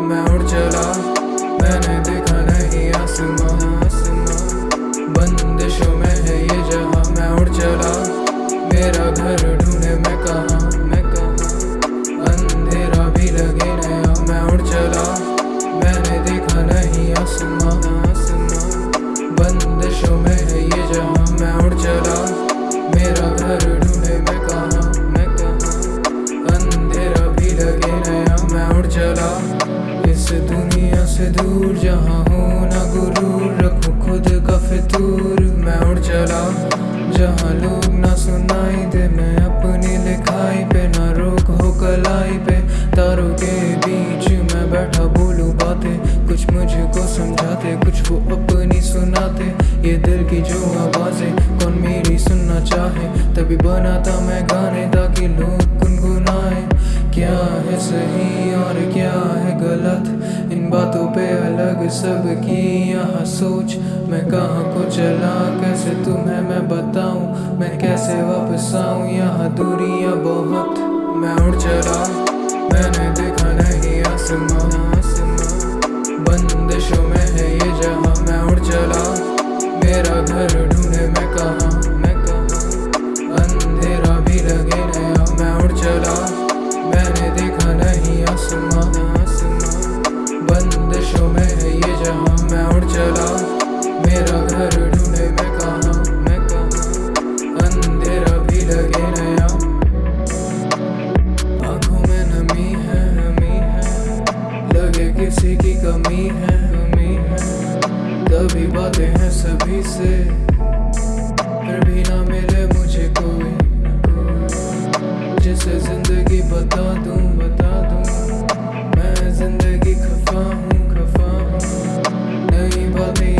मैं उड़ चला। मैंने देखा नहीं आसमां। बंदिशों में है ये जहाँ मैं उड़ चला। मेरा घर ढूंढे मैं कहा? मैं कहा अंधेरा भी लगे नया, मैं उड़ चला। लोग ना सुनाई दे, मैं अपनी लिखाई पे ना रोक हो कलाई पे। तारों के बीच मैं बैठा बोलूँ बातें, कुछ मुझको समझाते, कुछ वो अपनी सुनाते। ये दिल की जो आवाज़ें, कौन मेरी सुनना चाहे। तभी बनाता मैं गाने ताकि लोग गुनगुनाए। क्या है सही और क्या है गलत? इन बातों पे अलग सबकी यहाँ सोच। मैं कहाँ को चला, कैसे तुम्हें कैसे यहाँ दूरियाँ बहुत। मैं उड़ चला मैंने देखा नहीं आसमां। बंदिशों में है ये जहाँ मैं उड़ चला मेरा घर ढूंढे मैं कहा मैं कहा। अंधेरा भी लगे नया, मैं उड़ चला मैंने देखा नहीं आसमां। बंदिशों में है ये जहाँ मैं उड़ चला मेरा घर कमी है कमी है। तभी बातें हैं सभी से। फिर भी ना मिले मुझे कोई। जिसे ज़िंदगी बता दूँ बता दूँ। मैं ज़िंदगी खफा हूँ खफा हूँ। नई बातें